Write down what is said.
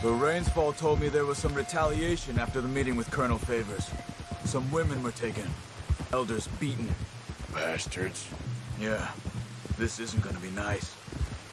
The Rains Fall told me there was some retaliation after the meeting with Colonel Favours. Some women were taken. Elders beaten. Bastards. Yeah, this isn't gonna be nice.